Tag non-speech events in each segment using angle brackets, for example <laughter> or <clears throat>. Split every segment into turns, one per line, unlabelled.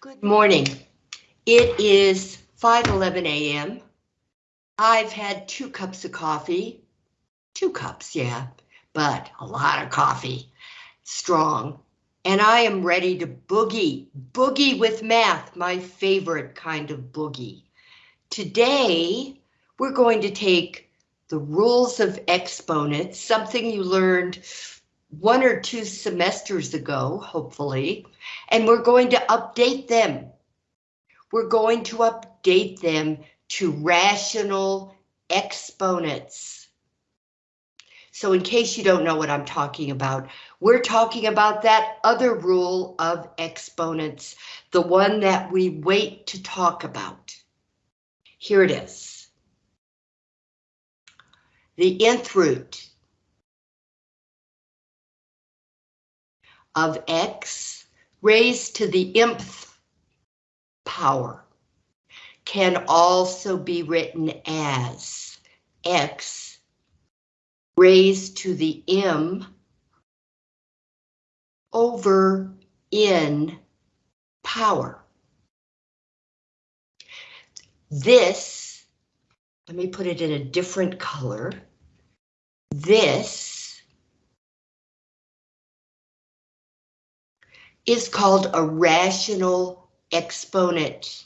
Good morning. It is 5:11 a.m. I've had two cups of coffee. Two cups, yeah, but a lot of coffee. Strong. And I am ready to boogie. Boogie with math, my favorite kind of boogie. Today, we're going to take the rules of exponents, something you learned one or two semesters ago, hopefully, and we're going to update them. We're going to update them to rational exponents. So in case you don't know what I'm talking about, we're talking about that other rule of exponents, the one that we wait to talk about. Here it is. The nth root of x raised to the mth power can also be written as x raised to the m over n power. This, let me put it in a different color. This is called a rational exponent.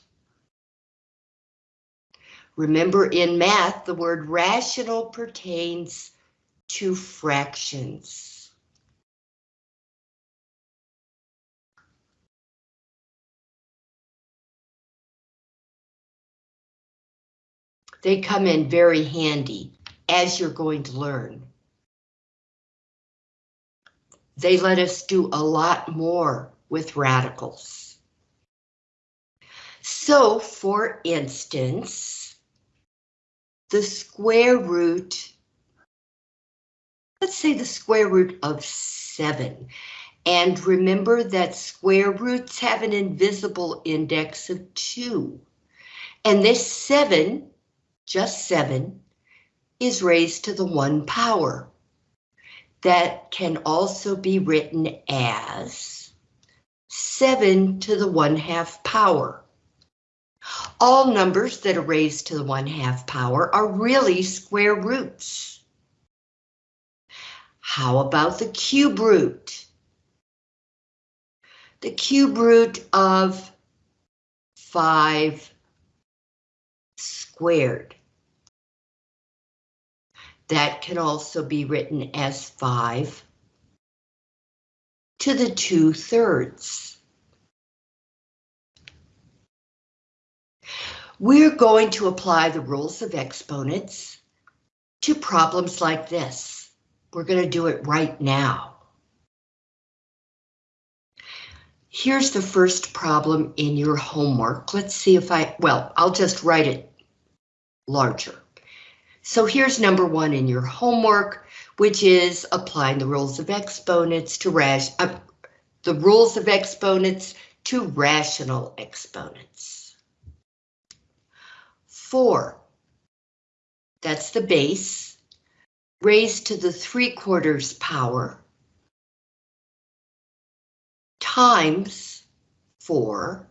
Remember in math, the word rational pertains to fractions. They come in very handy as you're going to learn. They let us do a lot more with radicals. So, for instance, the square root, let's say the square root of 7. And remember that square roots have an invisible index of 2. And this 7, just 7, is raised to the 1 power that can also be written as 7 to the 1 half power. All numbers that are raised to the 1 half power are really square roots. How about the cube root? The cube root of 5 squared. That can also be written as 5 to the 2 thirds. We're going to apply the rules of exponents to problems like this. We're going to do it right now. Here's the first problem in your homework. Let's see if I, well, I'll just write it larger. So here's number one in your homework, which is applying the rules of exponents to rash, uh, the rules of exponents to rational exponents. Four, that's the base, raised to the three quarters power, times four,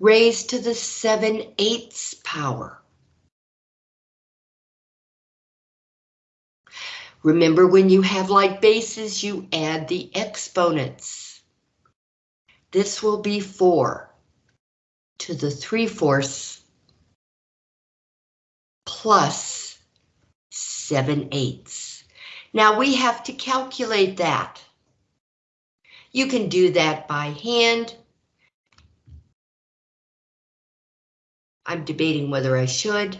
raised to the seven eighths power. Remember when you have like bases, you add the exponents. This will be 4 to the 3 fourths plus 7 eighths. Now we have to calculate that. You can do that by hand. I'm debating whether I should.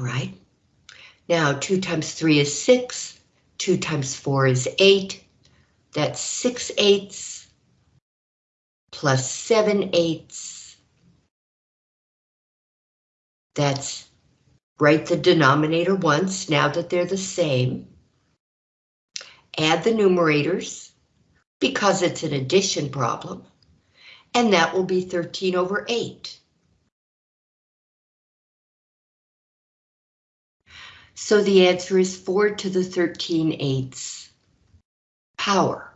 All right. Now 2 times 3 is 6. 2 times 4 is 8. That's 6 eighths plus 7 eighths. That's write the denominator once now that they're the same. Add the numerators because it's an addition problem. And that will be 13 over 8. So the answer is 4 to the 13 eighths power.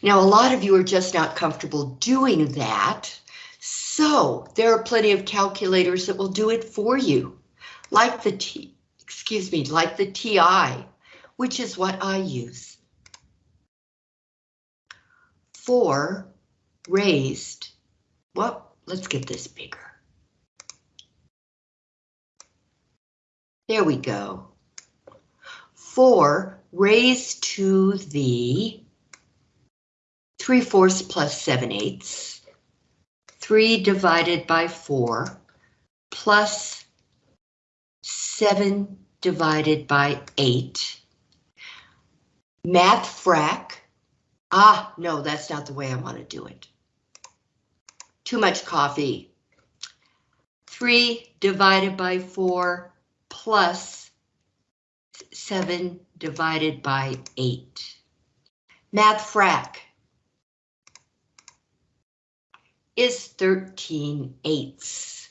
Now, a lot of you are just not comfortable doing that. So there are plenty of calculators that will do it for you, like the T, excuse me, like the TI, which is what I use. 4 raised, well, let's get this bigger. There we go. 4 raised to the 3 fourths plus 7 eighths. 3 divided by 4 plus 7 divided by 8. Math frac. Ah, no, that's not the way I want to do it. Too much coffee. 3 divided by 4 plus 7 divided by 8. Math frac is 13 eighths.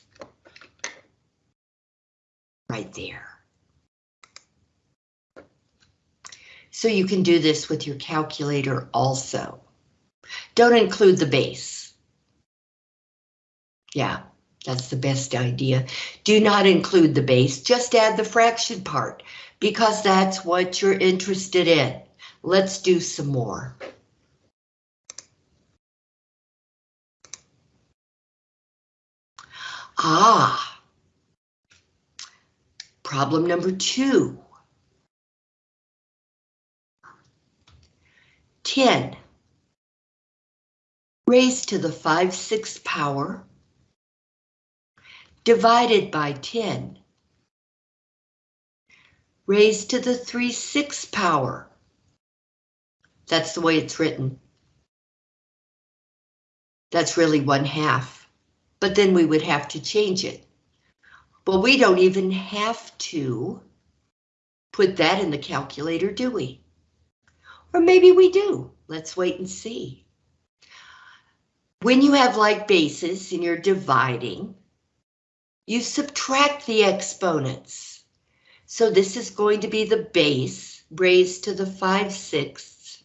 Right there. So you can do this with your calculator also. Don't include the base. Yeah, that's the best idea. Do not include the base, just add the fraction part because that's what you're interested in. Let's do some more. Ah, problem number two. 10 raised to the 5 6th power divided by 10 raised to the 3 6th power. That's the way it's written. That's really one half but then we would have to change it. But we don't even have to put that in the calculator, do we? Or maybe we do. Let's wait and see. When you have like bases and you're dividing, you subtract the exponents. So this is going to be the base raised to the 5 sixths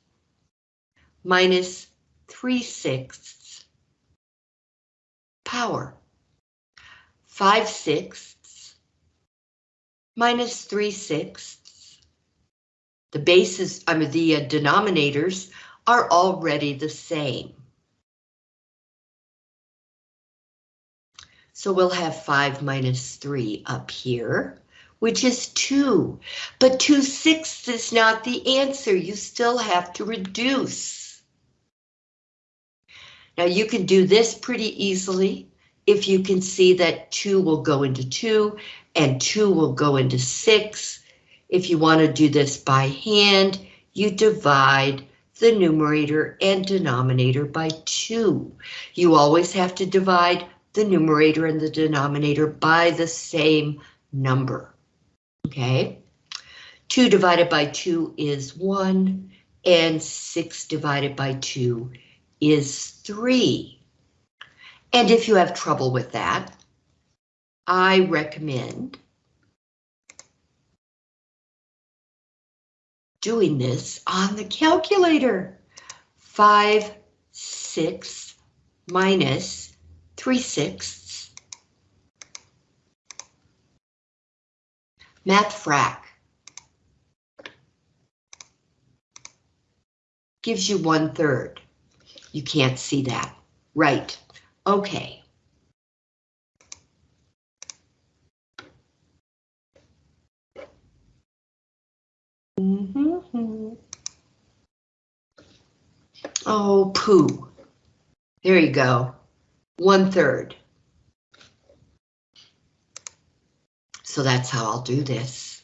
minus 3 sixths power. 5 sixths minus 3 sixths. The bases, I mean the uh, denominators are already the same. So we'll have 5 minus 3 up here, which is 2. But 2 sixths is not the answer. You still have to reduce. Now you can do this pretty easily if you can see that 2 will go into 2 and 2 will go into 6. If you want to do this by hand, you divide the numerator and denominator by 2. You always have to divide the numerator and the denominator by the same number. Okay, 2 divided by 2 is 1, and 6 divided by 2 is 3. And if you have trouble with that, I recommend doing this on the calculator. 5 sixths minus 3 sixths. Math frac. Gives you one third. You can't see that. Right. Okay. Mm -hmm. Oh, poo. There you go. One third. So that's how I'll do this.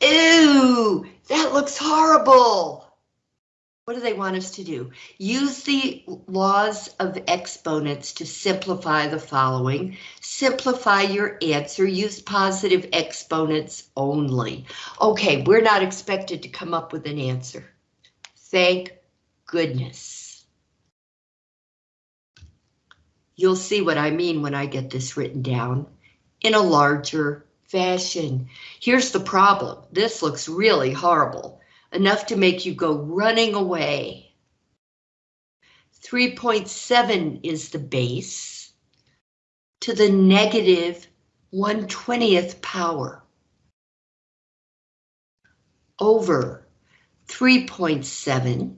Ew, that looks horrible. What do they want us to do? Use the laws of exponents to simplify the following. Simplify your answer. Use positive exponents only. Okay, we're not expected to come up with an answer. Thank goodness. You'll see what I mean when I get this written down in a larger fashion. Here's the problem. This looks really horrible, enough to make you go running away. 3.7 is the base to the 1 20th power over 3.7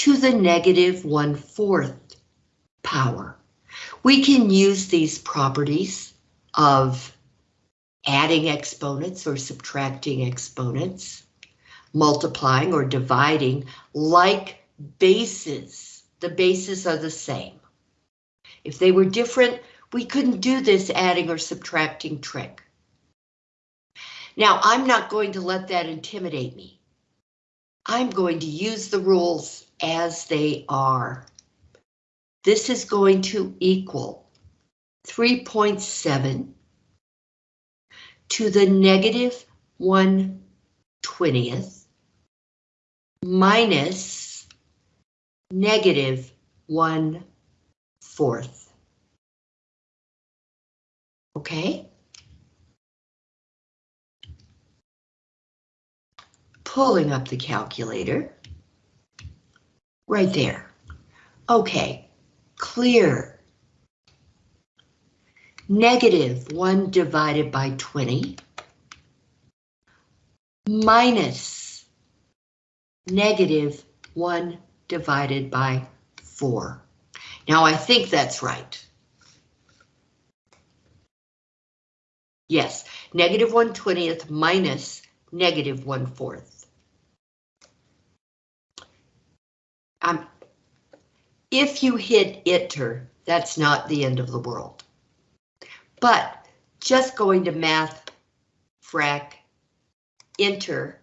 to the negative one-fourth power. We can use these properties of adding exponents or subtracting exponents, multiplying or dividing like bases. The bases are the same. If they were different, we couldn't do this adding or subtracting trick. Now, I'm not going to let that intimidate me. I'm going to use the rules as they are. This is going to equal 3.7 to the negative 1 20th minus negative 1 fourth. Okay? Pulling up the calculator. Right there. Okay, clear. Negative 1 divided by 20 minus negative 1 divided by 4. Now I think that's right. Yes, negative 1 20th minus negative 1 fourth. Um, if you hit enter, that's not the end of the world. But just going to math, frac, enter,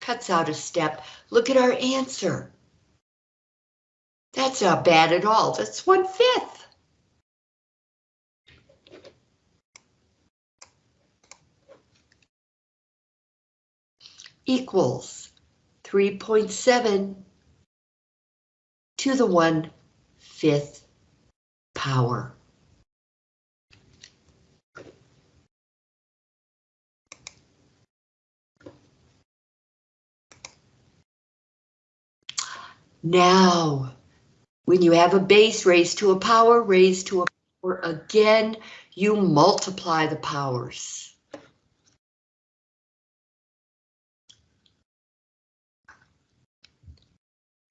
cuts out a step. Look at our answer. That's not bad at all. That's one fifth. Equals 3.7 to the one fifth power. Now, when you have a base raised to a power raised to a power again, you multiply the powers.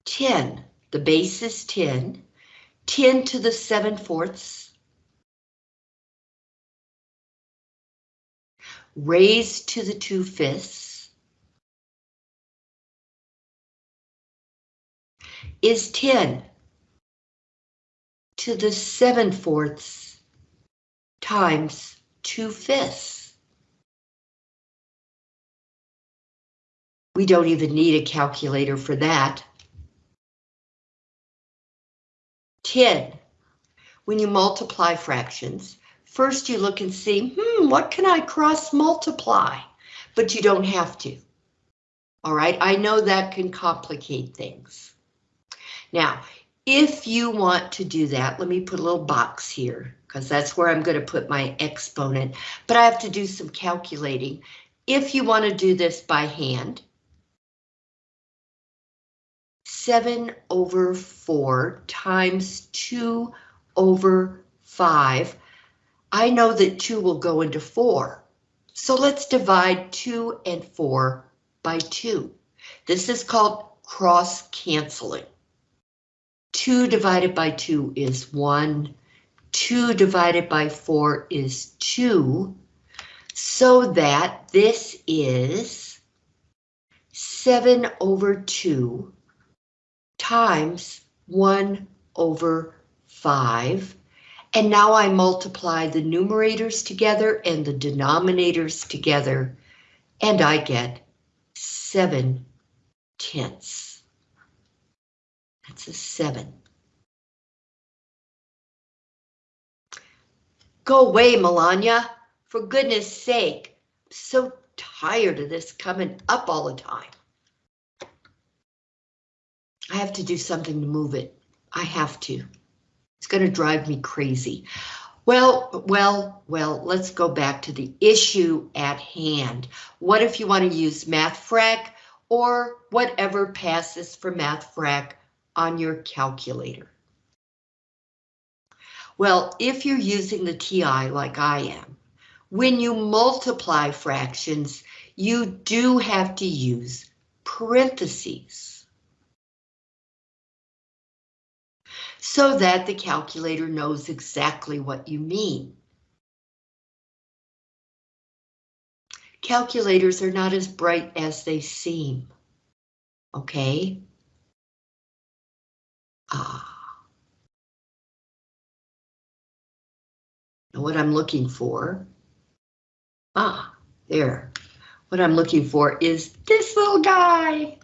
Ten the base is 10, 10 to the 7 fourths, raised to the 2 fifths, is 10 to the 7 fourths times 2 fifths. We don't even need a calculator for that. 10. When you multiply fractions, first you look and see, hmm, what can I cross multiply? But you don't have to. All right, I know that can complicate things. Now, if you want to do that, let me put a little box here, because that's where I'm going to put my exponent, but I have to do some calculating. If you want to do this by hand, 7 over 4 times 2 over 5. I know that 2 will go into 4. So let's divide 2 and 4 by 2. This is called cross canceling. 2 divided by 2 is 1. 2 divided by 4 is 2. So that this is 7 over 2 times 1 over 5. And now I multiply the numerators together and the denominators together, and I get 7 tenths. That's a 7. Go away, Melania. For goodness sake. I'm so tired of this coming up all the time. I have to do something to move it. I have to. It's going to drive me crazy. Well, well, well, let's go back to the issue at hand. What if you want to use MathFrac or whatever passes for MathFrac on your calculator? Well, if you're using the TI like I am, when you multiply fractions, you do have to use parentheses. So that the calculator knows exactly what you mean. Calculators are not as bright as they seem. Okay? Ah. What I'm looking for? Ah, there. What I'm looking for is this little guy.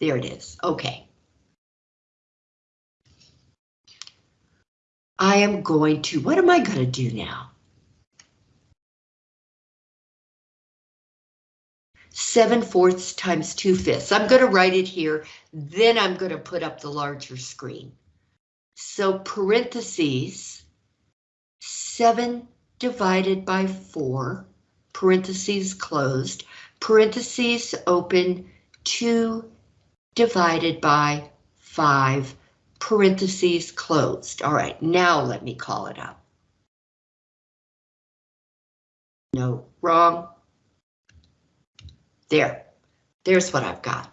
There it is. Okay. I am going to, what am I going to do now? 7 fourths times 2 fifths. I'm going to write it here, then I'm going to put up the larger screen. So parentheses, 7 divided by 4, parentheses closed, parentheses open, 2 divided by 5, parentheses closed. All right, now let me call it up. No, wrong. There, there's what I've got.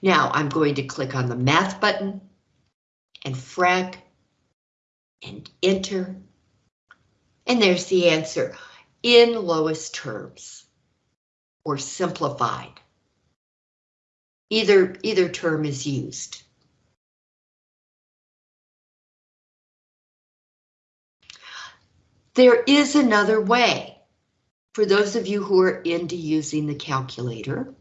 Now I'm going to click on the math button and frac and enter. And there's the answer in lowest terms or simplified. Either, either term is used. There is another way for those of you who are into using the calculator,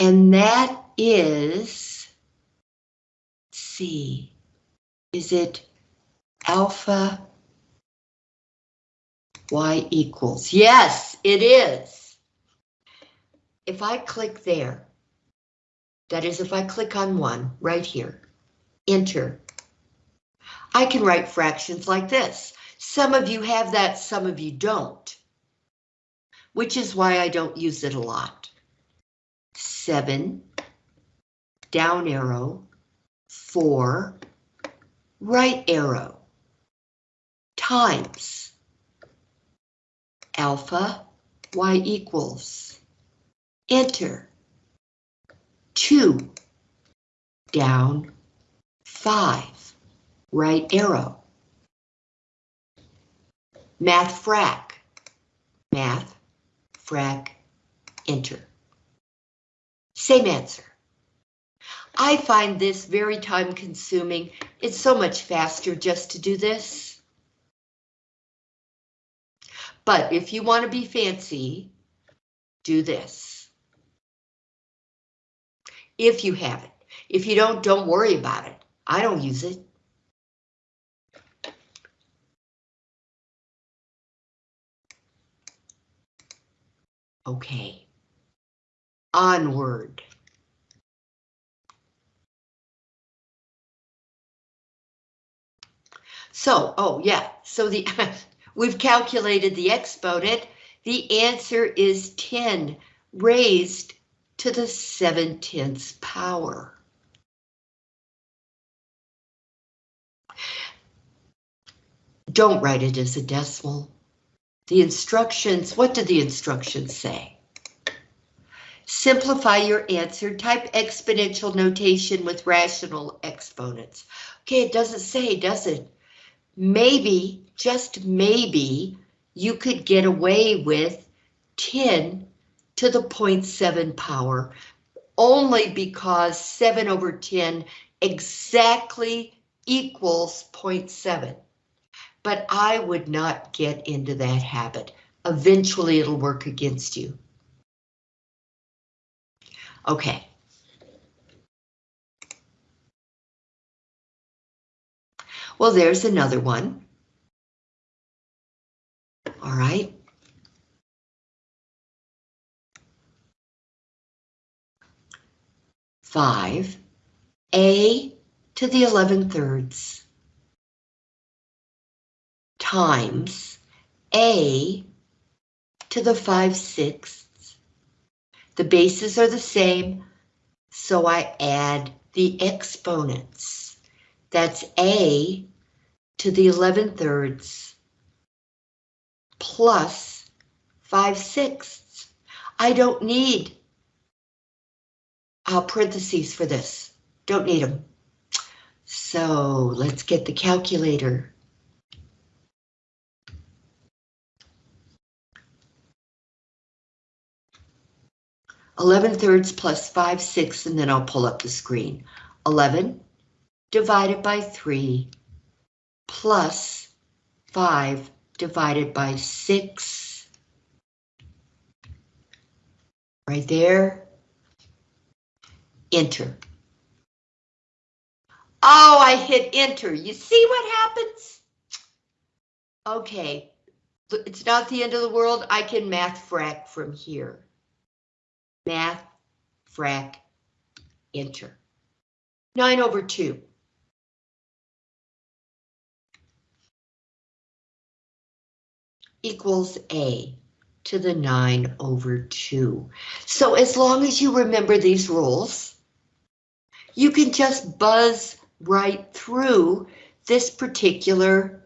and that is, see, is it alpha y equals? Yes, it is. If I click there, that is if I click on one right here, enter, I can write fractions like this. Some of you have that, some of you don't, which is why I don't use it a lot. Seven, down arrow, four, right arrow, times. Alpha y equals, enter, 2, down, 5, right arrow, math frac, math, frac, enter. Same answer. I find this very time consuming. It's so much faster just to do this. But if you want to be fancy, do this. If you have it. If you don't, don't worry about it. I don't use it. Okay. Onward. So, oh yeah, so the <laughs> we've calculated the exponent. The answer is 10 raised to the 7 tenths power. Don't write it as a decimal. The instructions, what did the instructions say? Simplify your answer, type exponential notation with rational exponents. Okay, it doesn't say, does it? maybe, just maybe, you could get away with 10 to the 0.7 power, only because 7 over 10 exactly equals 0.7. But I would not get into that habit. Eventually it'll work against you. Okay. Well, there's another one. All right. Five A to the 11 thirds times A to the 5 sixths. The bases are the same, so I add the exponents. That's A to the 11 thirds plus 5 sixths. I don't need uh, parentheses for this. Don't need them. So let's get the calculator. Eleven thirds plus five sixths, and then I'll pull up the screen. Eleven divided by three plus five divided by six. Right there. Enter. Oh, I hit enter. You see what happens? Okay, it's not the end of the world. I can math frac from here. Math frac enter. 9 over 2. equals A to the 9 over 2. So as long as you remember these rules, you can just buzz right through this particular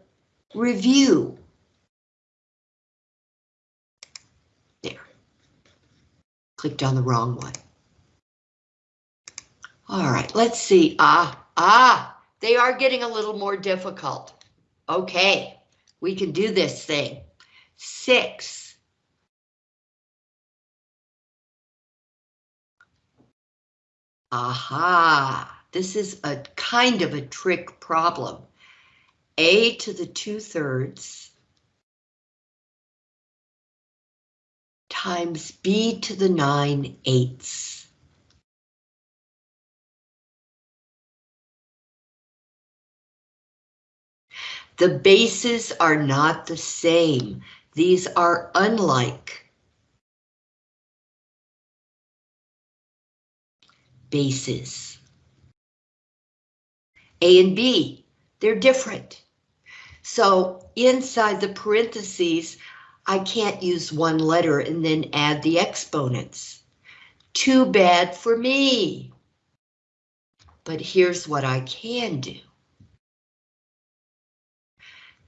review. There. Clicked on the wrong one. All right, let's see. Ah, ah, they are getting a little more difficult. Okay, we can do this thing. Six. Aha, this is a kind of a trick problem. A to the two thirds times B to the nine eighths. The bases are not the same. These are unlike bases. A and B, they're different. So inside the parentheses, I can't use one letter and then add the exponents. Too bad for me. But here's what I can do.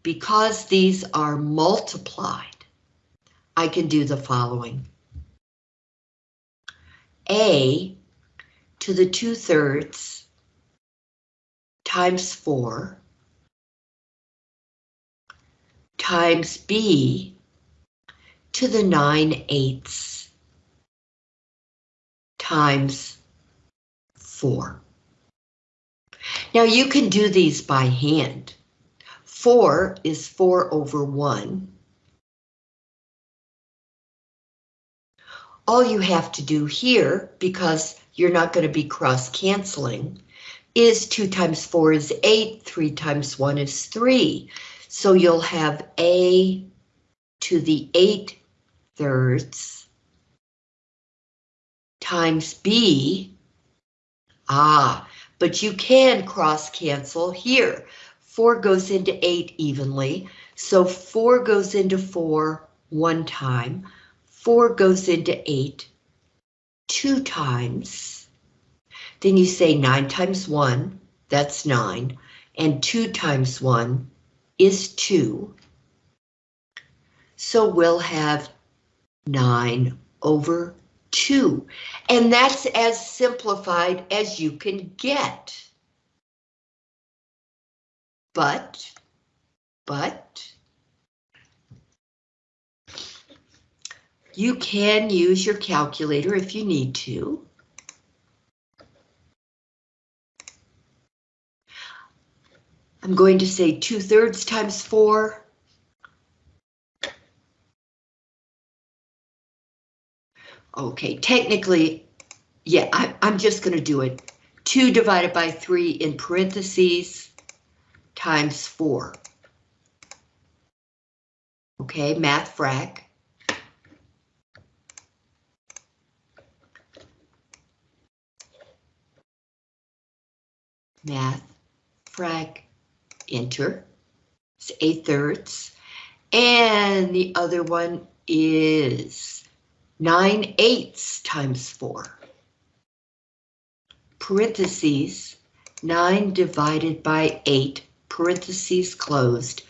Because these are multiplied, I can do the following. A to the 2 thirds times 4 times B to the 9 eighths times 4. Now you can do these by hand. 4 is 4 over 1. All you have to do here, because you're not going to be cross-canceling, is 2 times 4 is 8, 3 times 1 is 3. So you'll have A to the 8 thirds times B. Ah, but you can cross-cancel here. 4 goes into 8 evenly, so 4 goes into 4 one time, 4 goes into 8 two times. Then you say 9 times 1, that's 9, and 2 times 1 is 2. So we'll have 9 over 2, and that's as simplified as you can get. But, but, you can use your calculator if you need to. I'm going to say 2 thirds times 4. Okay, technically, yeah, I, I'm just going to do it. 2 divided by 3 in parentheses times 4. Okay, math frac. math, frac, enter, it's 8 thirds. And the other one is 9 eighths times 4. Parentheses, 9 divided by 8, parentheses closed,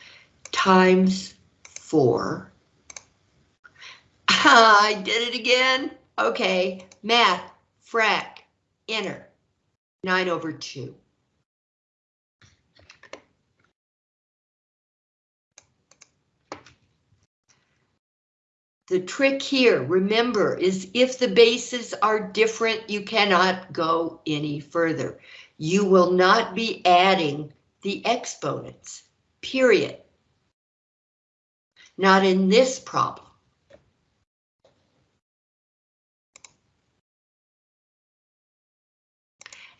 times 4. <laughs> I did it again. Okay, math, frac, enter, 9 over 2. The trick here, remember, is if the bases are different, you cannot go any further. You will not be adding the exponents, period. Not in this problem.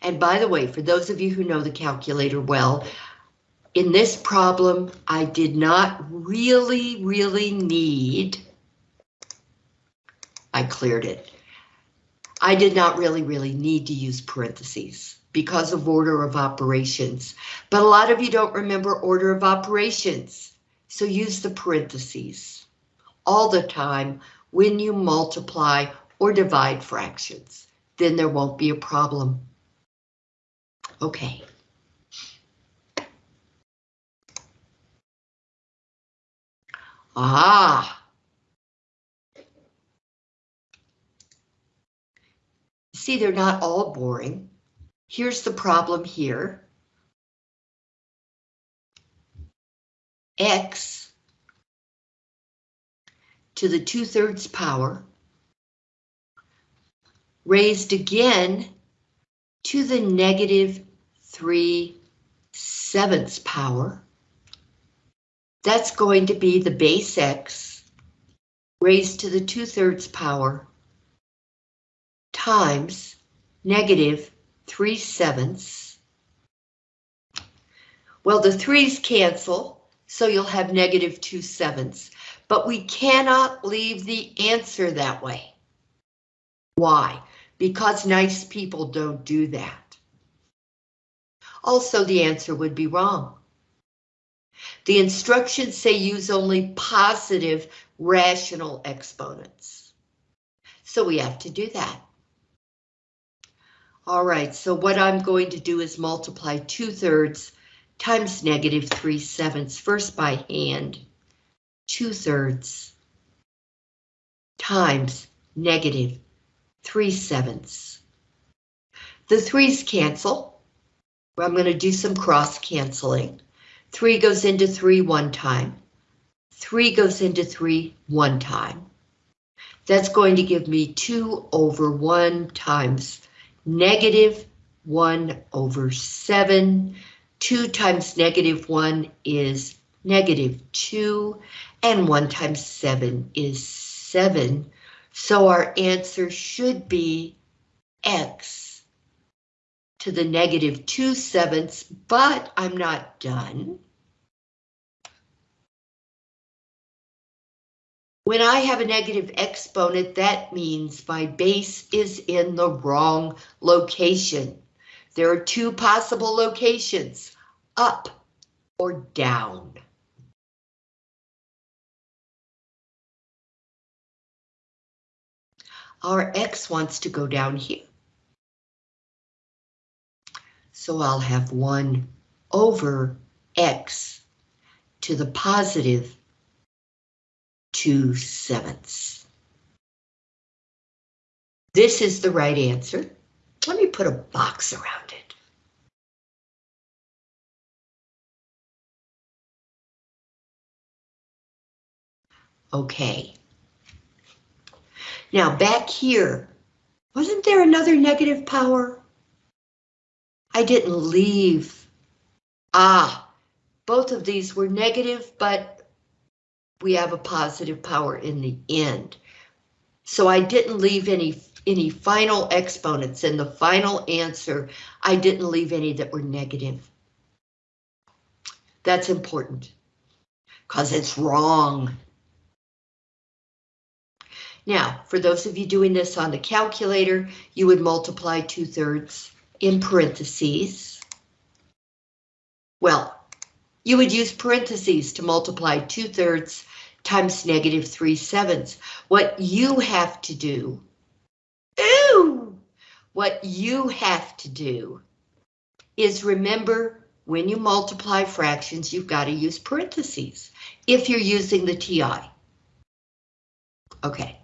And by the way, for those of you who know the calculator well, in this problem, I did not really, really need I cleared it. I did not really, really need to use parentheses because of order of operations, but a lot of you don't remember order of operations, so use the parentheses all the time when you multiply or divide fractions. Then there won't be a problem. Okay. Ah, See, they're not all boring. Here's the problem here. X to the 2 thirds power raised again to the negative 3 sevenths power. That's going to be the base x raised to the 2 thirds power times negative 3 sevenths. Well, the 3's cancel, so you'll have negative 2 sevenths, but we cannot leave the answer that way. Why? Because nice people don't do that. Also, the answer would be wrong. The instructions say use only positive rational exponents. So we have to do that. All right, so what I'm going to do is multiply 2 thirds times negative 3 sevenths, first by hand, 2 thirds times negative 3 sevenths. The 3's cancel. I'm going to do some cross canceling. 3 goes into 3 one time. 3 goes into 3 one time. That's going to give me 2 over 1 times negative 1 over 7. 2 times negative 1 is negative 2, and 1 times 7 is 7. So our answer should be x to the negative 2 sevenths, but I'm not done. When I have a negative exponent, that means my base is in the wrong location. There are two possible locations, up or down. Our x wants to go down here. So I'll have 1 over x to the positive 2 sevenths. This is the right answer. Let me put a box around it. Okay. Now back here, wasn't there another negative power? I didn't leave. Ah, both of these were negative, but we have a positive power in the end. So I didn't leave any any final exponents in the final answer. I didn't leave any that were negative. That's important because it's wrong. Now, for those of you doing this on the calculator, you would multiply 2 thirds in parentheses Well, you would use parentheses to multiply 2 thirds times negative 3 sevenths. What you have to do, ooh, what you have to do is remember when you multiply fractions, you've got to use parentheses if you're using the TI. Okay.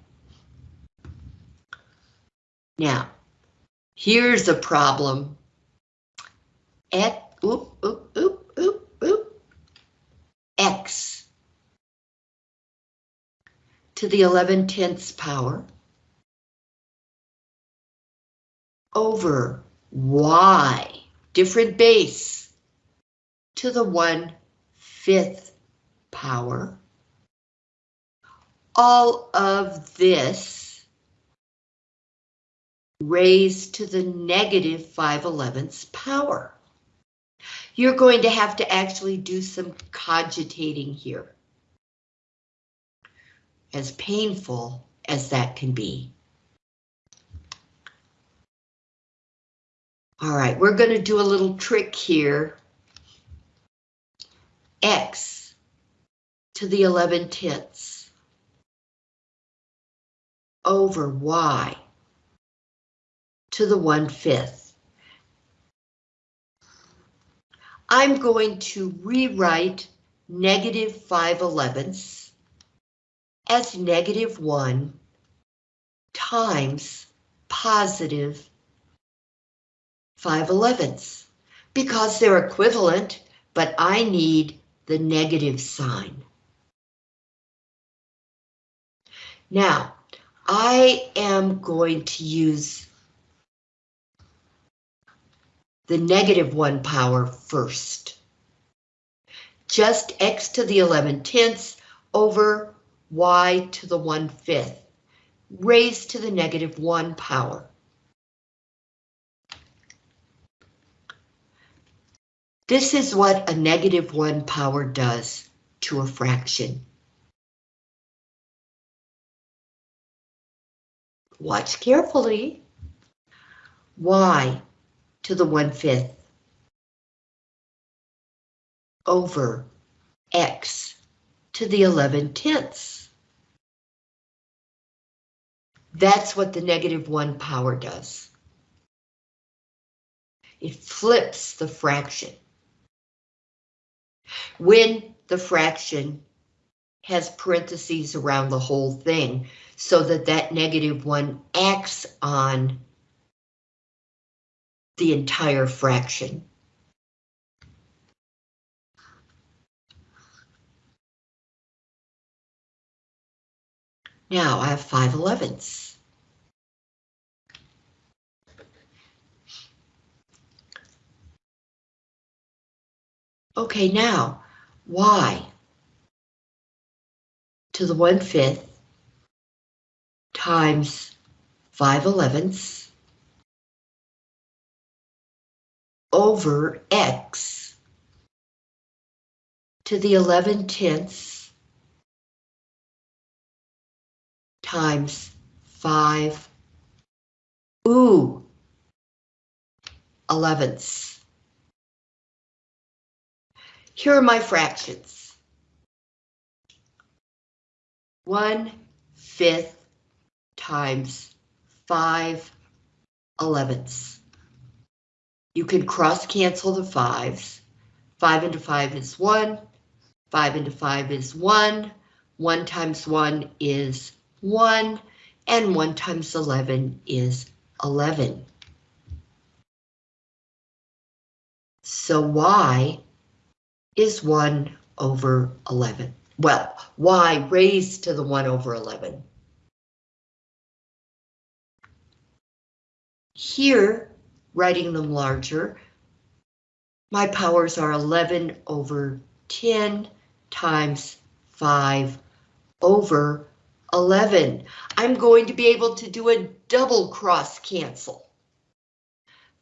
Now, here's a problem. At, oop, oop, oop. X to the 11 tenths power over Y, different base, to the 1 fifth power. All of this raised to the negative 5 elevenths power. You're going to have to actually do some cogitating here. As painful as that can be. All right, we're going to do a little trick here. X to the 11 tenths over Y to the 1 fifth. I'm going to rewrite negative 5 elevenths as negative 1 times positive 5 elevenths because they're equivalent, but I need the negative sign. Now, I am going to use the negative 1 power first. Just x to the 11 tenths over y to the 1 fifth, raised to the negative 1 power. This is what a negative 1 power does to a fraction. Watch carefully. y to the 1 fifth over x to the 11 tenths. That's what the negative 1 power does. It flips the fraction. When the fraction has parentheses around the whole thing, so that that negative 1 acts on the entire fraction. Now I have 5 elevenths. Okay, now, y to the 1 fifth times 5 elevenths over x to the 11 tenths times 5, ooh, elevenths. Here are my fractions. 1 fifth times 5 elevenths. You can cross cancel the fives. 5 into 5 is 1. 5 into 5 is 1. 1 times 1 is 1. And 1 times 11 is 11. So y is 1 over 11. Well, y raised to the 1 over 11. Here, writing them larger, my powers are 11 over 10 times 5 over 11. I'm going to be able to do a double cross cancel.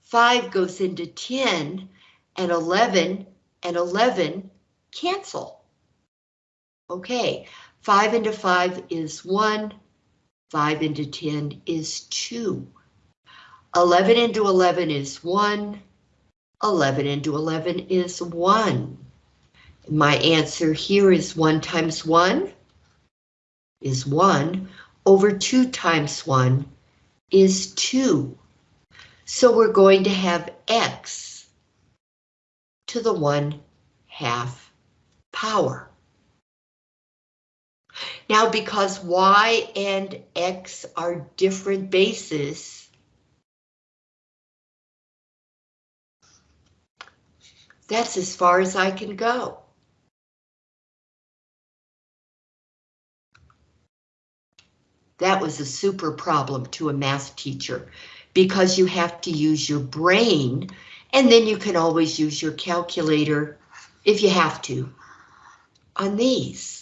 5 goes into 10 and 11 and 11 cancel. Okay, 5 into 5 is 1, 5 into 10 is 2. 11 into 11 is 1, 11 into 11 is 1. My answer here is 1 times 1 is 1 over 2 times 1 is 2. So we're going to have x to the 1 half power. Now because y and x are different bases, that's as far as I can go. That was a super problem to a math teacher because you have to use your brain and then you can always use your calculator if you have to on these.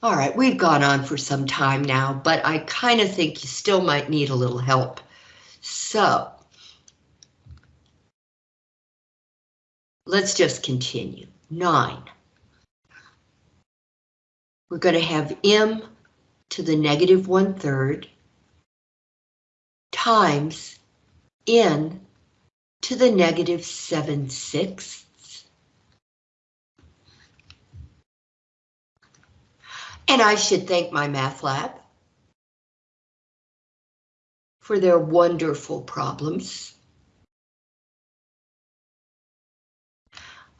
All right, we've gone on for some time now, but I kind of think you still might need a little help. So, let's just continue. Nine. We're going to have m to the negative one third times n to the negative seven sixths And I should thank my math lab for their wonderful problems.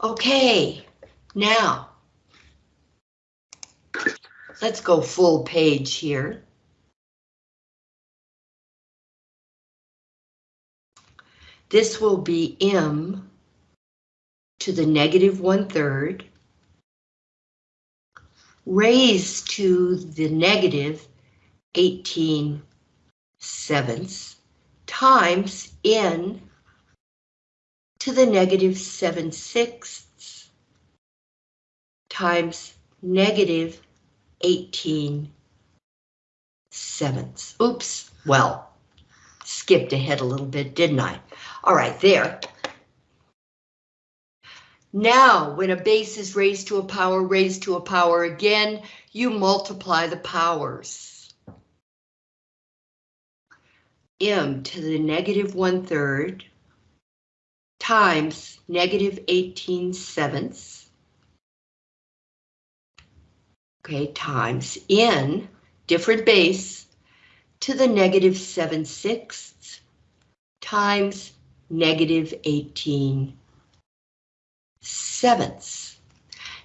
Okay, now let's go full page here. This will be m to the negative one third raised to the negative 18 sevenths times n to the negative 7 sixths times negative 18 sevenths. Oops, well, skipped ahead a little bit, didn't I? All right, there. Now, when a base is raised to a power, raised to a power again, you multiply the powers. m to the negative one third times negative 18 sevenths. Okay, times n, different base, to the negative 7 sixths times negative 18 sevenths.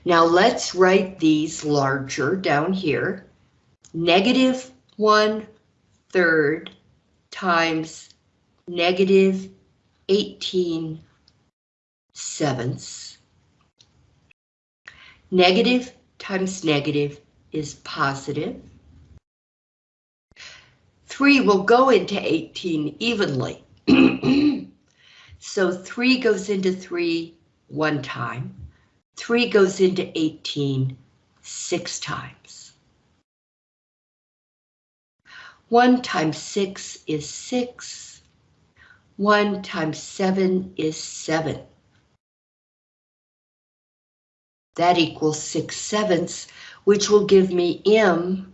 Now let's write these larger down here. Negative one third times negative 18 sevenths. Negative times negative is positive. 3 will go into 18 evenly. <clears throat> so 3 goes into 3 one time. 3 goes into 18 six times. 1 times 6 is 6. 1 times 7 is 7. That equals 6 sevenths, which will give me m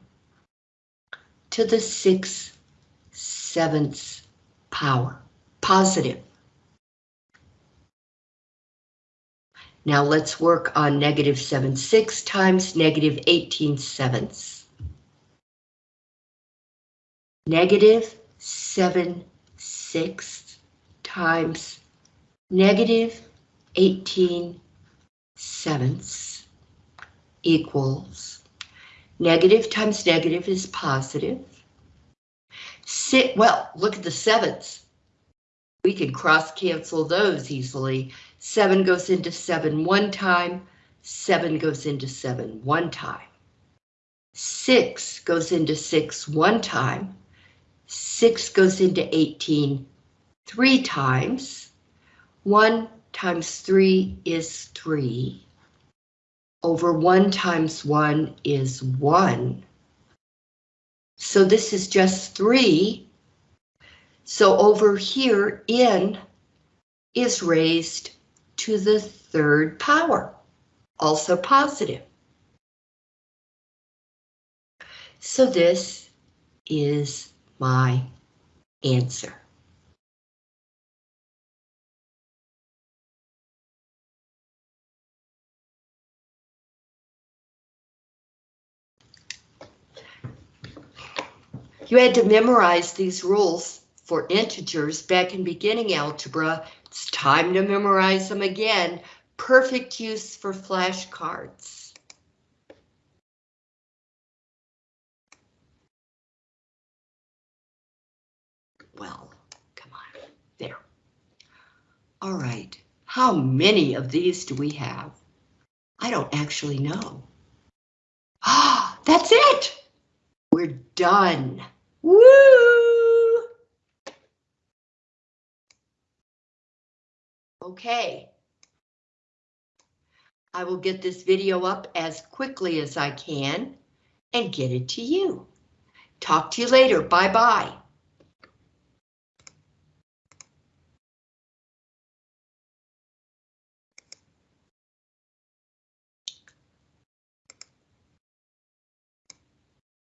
to the 6 sevenths power, positive. Now let's work on negative 7 6 times negative 18 sevenths. Negative 7 6 times negative 18 sevenths equals negative times negative is positive. Sit, well, look at the sevenths. We can cross cancel those easily. 7 goes into 7 one time, 7 goes into 7 one time. 6 goes into 6 one time, 6 goes into 18 three times. 1 times 3 is 3. Over 1 times 1 is 1. So this is just 3. So over here, n is raised to the third power. also positive. So this is my answer. You had to memorize these rules for integers back in beginning algebra. It's time to memorize them again. Perfect use for flashcards. Well, come on, there. All right, how many of these do we have? I don't actually know. Ah, <gasps> that's it! We're done. Woo! Okay. I will get this video up as quickly as I can and get it to you. Talk to you later. Bye-bye.